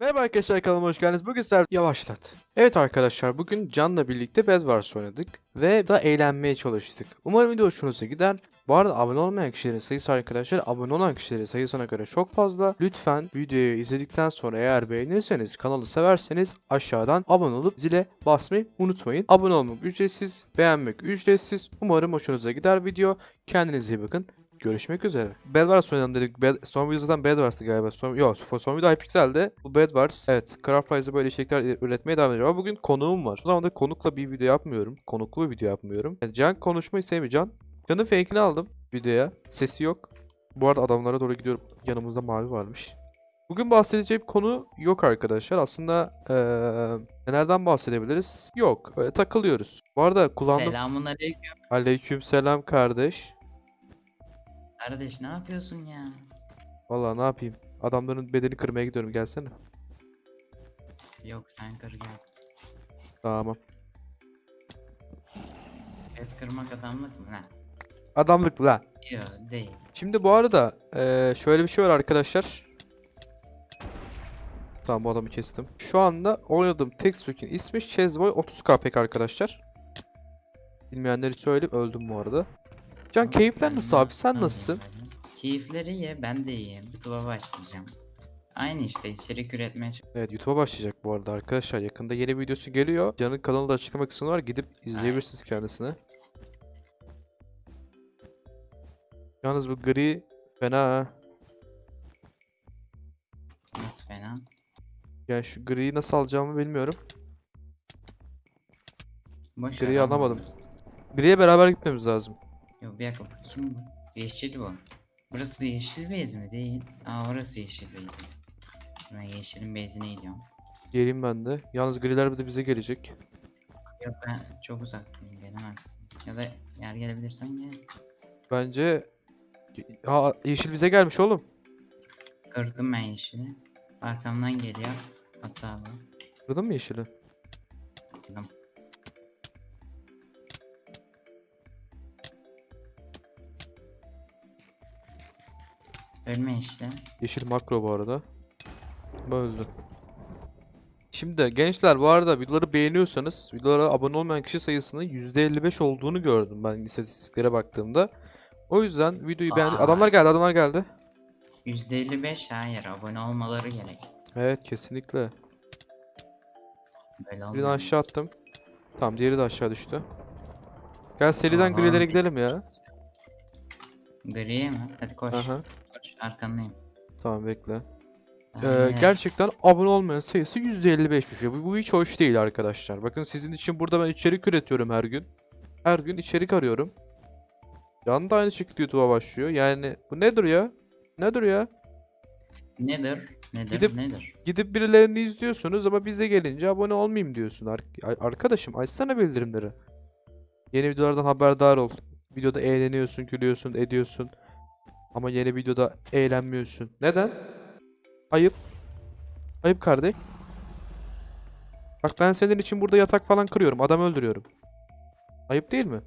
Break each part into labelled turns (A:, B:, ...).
A: Merhaba arkadaşlar kanalıma hoş geldiniz. Bugün sizler yavaşlat. Evet arkadaşlar bugün Can'la birlikte Bedwars oynadık ve da eğlenmeye çalıştık. Umarım video hoşunuza gider. Bu arada abone olmayan kişilerin sayısı arkadaşlar abone olan kişilerin sayısına göre çok fazla. Lütfen videoyu izledikten sonra eğer beğenirseniz kanalı severseniz aşağıdan abone olup zile basmayı unutmayın. Abone olmak ücretsiz, beğenmek ücretsiz. Umarım hoşunuza gider video. Kendinize iyi bakın. Görüşmek üzere. Bedwars oynayalım dedik. Bed son video zaten Bedwars'tı galiba. Son, yok son video Hypixel'de. Bu Bedwars. Evet. Craft Prize'ı böyle içerikler üretmeye devam edeceğim. Ama bugün konuğum var. O zaman da konukla bir video yapmıyorum. Konuklu bir video yapmıyorum. Yani Can konuşmayı sevmiyor. Can. Can'ın fake'ini aldım videoya. Sesi yok. Bu arada adamlara doğru gidiyorum. Yanımızda mavi varmış. Bugün bahsedeceğim konu yok arkadaşlar. Aslında eee nelerden bahsedebiliriz? Yok. Öyle takılıyoruz. Bu arada kullandığım...
B: Selamun aleyküm.
A: Aleyküm selam kardeş.
B: Kardeş ne yapıyorsun ya?
A: Vallahi ne yapayım? Adamların bedeni kırmaya gidiyorum. Gelsene.
B: Yok sen kır gel.
A: Tamam.
B: Et kırmak adamlık mı? Ne?
A: Adamlık la.
B: Yok değil.
A: Şimdi bu arada eee, şöyle bir şey var arkadaşlar. Tamam bu adamı kestim. Şu anda oynadığım Textbook'un ismi Chessboy 30k arkadaşlar. Bilmeyenleri söyleyeyim öldüm bu arada. Can keyifler nasıl abi? Sen nasılsın?
B: Keyifleri iyi ben de iyiyim. YouTube'a başlayacağım. Aynı işte içerik üretmeye
A: Evet YouTube'a başlayacak bu arada arkadaşlar. Yakında yeni videosu geliyor. Can'ın kanalında açıklama kısmı var. Gidip izleyebilirsiniz kendisine. Yalnız bu gri fena ha.
B: Nasıl fena?
A: Yani şu griyi nasıl alacağımı bilmiyorum.
B: Boş
A: Griyi
B: ver,
A: alamadım. Griye beraber gitmemiz lazım.
B: Yok bir dakika kim bu? Yeşil bu. Burası da yeşil beyz mi? Değil. Aa orası yeşil beyz. Ben yeşilin beyzine gidiyorum.
A: Geleyim ben de. Yalnız griler bir de bize gelecek.
B: Yok ben çok uzaktayım gelemezsin. Ya da yer gelebilirsen gel.
A: Bence... Ha yeşil bize gelmiş oğlum.
B: Kırdım ben yeşili. Arkamdan geliyor. Hatta bu.
A: Kırdın mı yeşili?
B: Kırdım. Ölme yeşile.
A: Yeşil makro bu arada. Bu Öldü. Şimdi gençler bu arada videoları beğeniyorsanız videolara abone olmayan kişi sayısının %55 olduğunu gördüm ben istatistiklere baktığımda. O yüzden videoyu beğen...
B: Aa.
A: Adamlar geldi adamlar geldi.
B: %55 hayır abone olmaları gerek.
A: Evet kesinlikle.
B: Böyle
A: Birini aşağı attım. Tamam diğeri de aşağı düştü. Gel seriden
B: Aha.
A: grilere gidelim ya.
B: Griye mi? Hadi koş.
A: Aha.
B: Koş arkandayım.
A: Tamam bekle. Ee, gerçekten abone olmayan sayısı %55'miş. ya. Bu, bu hiç hoş değil arkadaşlar. Bakın sizin için burada ben içerik üretiyorum her gün. Her gün içerik arıyorum. Can da aynı şekilde YouTube'a başlıyor. Yani bu nedir ya? Nedir ya?
B: Nedir? Nedir?
A: Gidip-
B: Nedir?
A: Gidip birilerini izliyorsunuz ama bize gelince abone olmayayım diyorsun. Ar- arkadaşım açsana bildirimleri. Yeni videolardan haberdar ol. Videoda eğleniyorsun, gülüyorsun, ediyorsun. Ama yeni videoda eğlenmiyorsun. Neden? Ayıp. Ayıp kardeş. Bak ben senin için burada yatak falan kırıyorum. Adam öldürüyorum. Ayıp değil mi?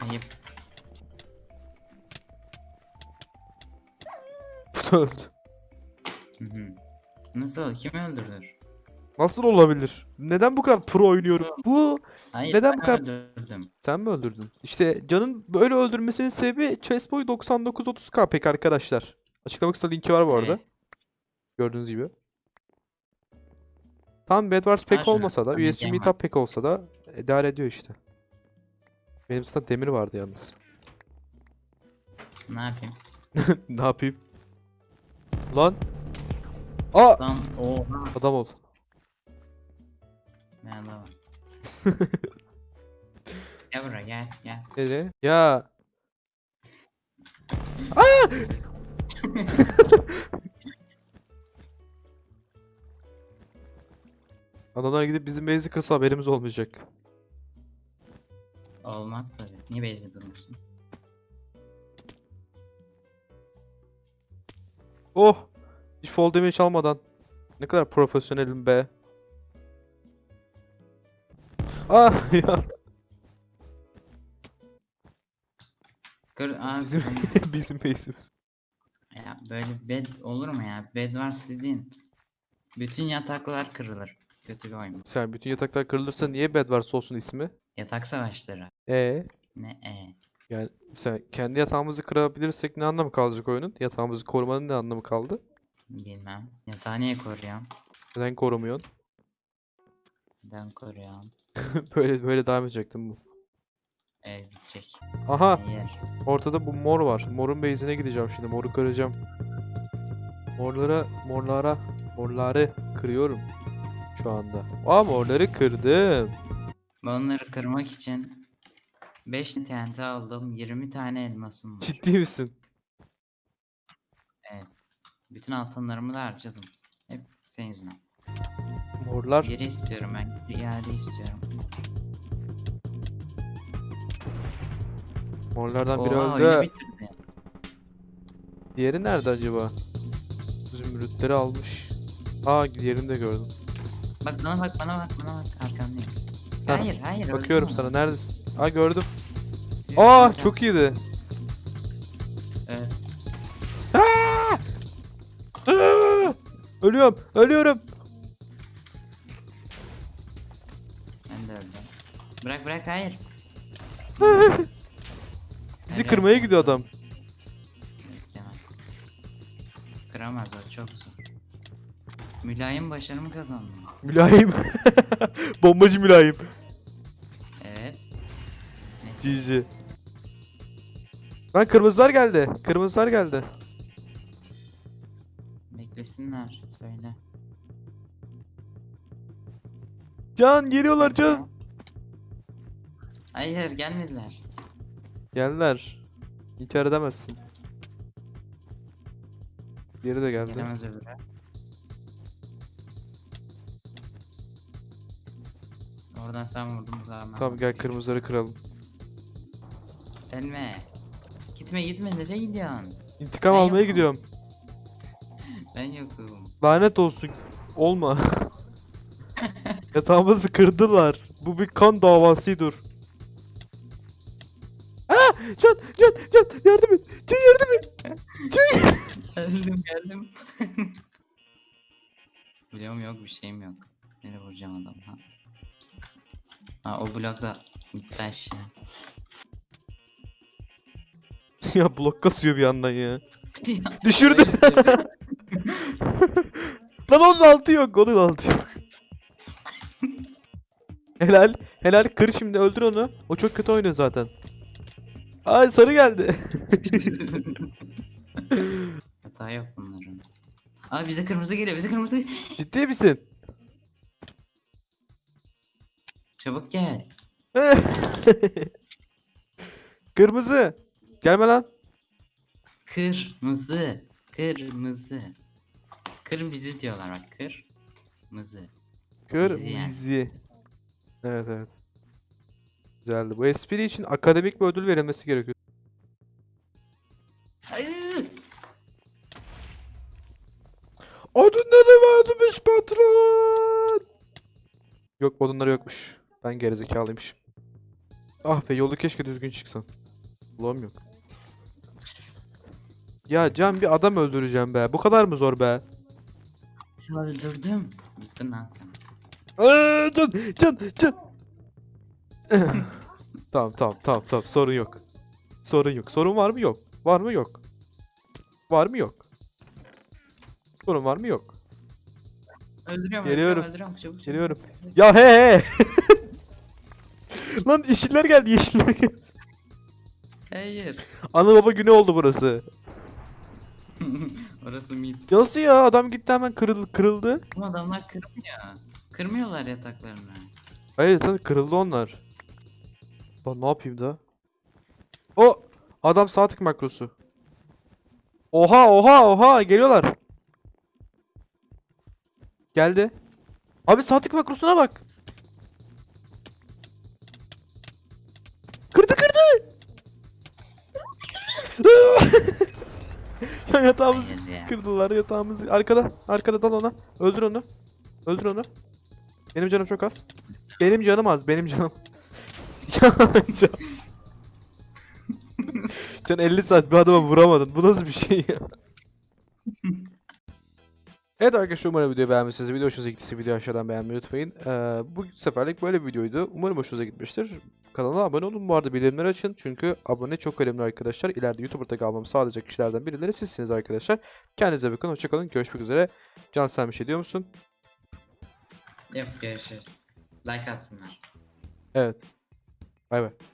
B: Ayıp.
A: öldü.
B: Hı hı. Nasıl? Kim öldürür?
A: Nasıl olabilir? Neden bu kadar pro oynuyorum? Bu
B: Hayır
A: Neden
B: ben
A: bu kadar-
B: öldürdüm.
A: Sen mi öldürdün? İşte Can'ın böyle öldürmesinin sebebi Chessboy 9930k pek arkadaşlar. Açıklama kısmında linki var bu arada.
B: Evet.
A: Gördüğünüz gibi. Tam Bedwars pek olmasa da, USG Meetup pek olsa da idare ediyor işte. Benim zaten demir vardı yalnız.
B: Ne yapayım?
A: ne yapayım? Lan! Aa!
B: Lan oha.
A: Adam ol.
B: Merhaba. gel buraya gel gel.
A: Nereye? Ya! Adamlar gidip bizim base'i kırsa haberimiz olmayacak.
B: Olmaz tabii. Niye bezde durmuşsun?
A: Oh! Hiç fall damage almadan. Ne kadar profesyonelim be. Ah ya.
B: Kır abi.
A: Bizim bizim base'imiz.
B: Ya böyle bed olur mu ya? Bed var dediğin. Bütün yataklar kırılır. Kötü bir oyun.
A: Sen bütün yataklar kırılırsa niye Bedwars olsun ismi?
B: Yatak savaşları.
A: E
B: Ne e?
A: yani mesela kendi yatağımızı kırabilirsek ne anlamı kalacak oyunun? Yatağımızı korumanın ne anlamı kaldı?
B: Bilmem. Yatağı niye koruyorum?
A: Neden korumuyorsun?
B: Neden koruyorum?
A: böyle böyle devam edecektim bu.
B: Ev gidecek.
A: Aha ortada bu mor var. Morun base'ine gideceğim şimdi. Moru kıracağım. Morlara morlara morları kırıyorum şu anda. Aa morları kırdım.
B: Bunları kırmak için 5 TNT aldım. 20 tane elmasım var.
A: Ciddi misin?
B: Evet. Bütün altınlarımı da harcadım. Hep senin yüzünden.
A: Morlar
B: Geri istiyorum ben. İade istiyorum.
A: morlardan biri
B: Oha
A: öldü.
B: oyunu bitirdi.
A: Diğeri nerede acaba? Zümrütleri almış. Aa diğerini de gördüm.
B: Bak bana bak bana bak bana bak arkandayım.
A: Heh,
B: Hayır hayır.
A: Bakıyorum sana
B: onu.
A: neredesin? Aa gördüm. Aa
B: sen.
A: çok iyiydi.
B: Evet.
A: Aa! Ölüyorum, ölüyorum.
B: Bırak bırak hayır.
A: Bizi kırmaya gidiyor adam.
B: Beklemez. Kıramaz o çok zor. Mülayim başarımı kazandım.
A: Mülayim. Bombacı mülayim.
B: Evet. Neyse.
A: GG. Lan kırmızılar geldi. Kırmızılar geldi.
B: Beklesinler. Söyle.
A: Can geliyorlar can.
B: Hayır gelmediler.
A: Geldiler. İnkar edemezsin. Diğeri de geldi.
B: Gelemez öbürü. Oradan sen vurdun bu zaman.
A: Tamam gel kırmızıları kıralım.
B: Gelme. Gitme gitme nereye gidiyorsun?
A: İntikam
B: Ben
A: almaya
B: yokum.
A: gidiyorum.
B: Ben yokum.
A: Lanet olsun. Olma. Yatağımızı kırdılar. Bu bir kan davasıdır. Can, can, can, yardım et. Can yardım et.
B: Geldim geldim. Biliyorum yok bir şeyim yok. Nereye vuracağım adam ha? Ha o blokta gitti aşağı.
A: ya blok kasıyor bir yandan ya. Düşürdü. Lan onun altı yok. Onun altı yok. helal. Helal. Kır şimdi öldür onu. O çok kötü oynuyor zaten. Ay sarı geldi.
B: Hata yok bunların. Abi bize kırmızı geliyor bize kırmızı.
A: Ciddi misin?
B: Çabuk gel.
A: Kırmızı. Gelme lan.
B: Kırmızı. Kırmızı. Kır bizi diyorlar bak kır. Mızı. Bizi yani.
A: Evet evet. Güzeldi. Bu espri için akademik bir ödül verilmesi gerekiyor. Odunları vermiş patron. Yok odunları yokmuş. Ben gerizekalıymışım. Ah be yolu keşke düzgün çıksan. Ulan yok. Ya Can bir adam öldüreceğim be. Bu kadar mı zor be?
B: Öldürdüm. Gittin lan sen.
A: Aa, can, can, can. Tamam, tamam, tamam, tamam. Sorun yok. Sorun yok. Sorun var mı? Yok. Var mı? Yok. Var mı? Yok. Sorun var mı? Yok.
B: Öldürüyorum
A: Geliyorum.
B: öldürüyorum çabuk çabuk.
A: Geliyorum. Ya he he. Lan yeşiller geldi, yeşiller geldi.
B: Hayır.
A: Ana baba günü oldu burası.
B: Orası mid.
A: Nasıl ya? Adam gitti hemen kırıl kırıldı.
B: Ama adamlar kırmıyor. Kırmıyorlar yataklarını.
A: Hayır zaten kırıldı onlar. Lan ne yapayım da? O adam sağ tık makrosu. Oha oha oha geliyorlar. Geldi. Abi sağ tık makrosuna bak. Kırdı kırdı. ya yatağımızı
B: ya.
A: kırdılar yatağımızı. Arkada arkada dal ona. Öldür onu. Öldür onu. Benim canım çok az. Benim canım az. Benim canım. Ya can. Can 50 saat bir adama vuramadın. Bu nasıl bir şey ya? Evet arkadaşlar umarım videoyu beğenmişsiniz. Video hoşunuza gittiyse videoyu aşağıdan beğenmeyi unutmayın. Ee, bu seferlik böyle bir videoydu. Umarım hoşunuza gitmiştir. Kanala abone olun. Bu arada bildirimleri açın. Çünkü abone çok önemli arkadaşlar. İleride YouTube'da kalmamı sağlayacak kişilerden birileri sizsiniz arkadaşlar. Kendinize bakın. Hoşçakalın. Görüşmek üzere. Can sen bir şey diyor musun?
B: Yok görüşürüz. Like atsınlar.
A: Evet. 拜拜。